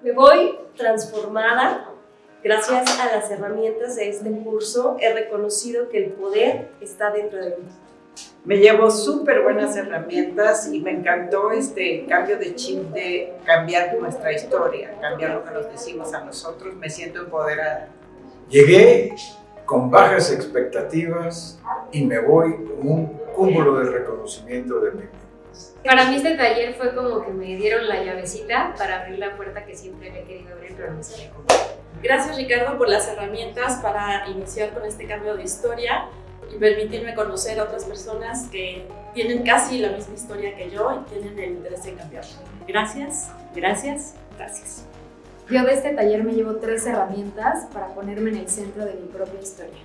Me voy transformada. Gracias a las herramientas de este curso he reconocido que el poder está dentro de mí. Me llevo súper buenas herramientas y me encantó este cambio de chip de cambiar nuestra historia, cambiar lo que nos decimos a nosotros. Me siento empoderada. Llegué con bajas expectativas y me voy con un cúmulo de reconocimiento de mí. Para mí este taller fue como que me dieron la llavecita para abrir la puerta que siempre había querido abrir, pero no sabía cómo. Gracias Ricardo por las herramientas para iniciar con este cambio de historia y permitirme conocer a otras personas que tienen casi la misma historia que yo y tienen el interés en cambiar. Gracias, gracias, gracias. Yo de este taller me llevo tres herramientas para ponerme en el centro de mi propia historia.